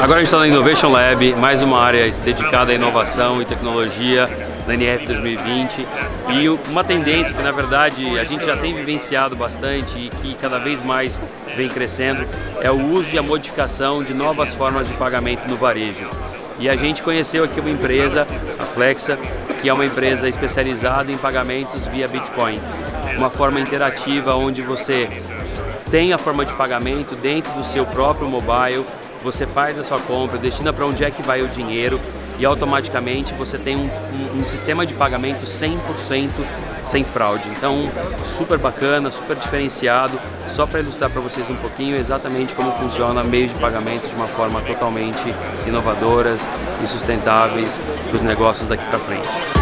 Agora a gente está na Innovation Lab, mais uma área dedicada à inovação e tecnologia na NF 2020 e uma tendência que na verdade a gente já tem vivenciado bastante e que cada vez mais vem crescendo é o uso e a modificação de novas formas de pagamento no varejo. E a gente conheceu aqui uma empresa, a Flexa, que é uma empresa especializada em pagamentos via Bitcoin. Uma forma interativa onde você tem a forma de pagamento dentro do seu próprio mobile, você faz a sua compra, destina para onde é que vai o dinheiro e automaticamente você tem um, um, um sistema de pagamento 100% sem fraude. Então, super bacana, super diferenciado, só para ilustrar para vocês um pouquinho exatamente como funciona meios de pagamento de uma forma totalmente inovadoras e sustentáveis para os negócios daqui para frente.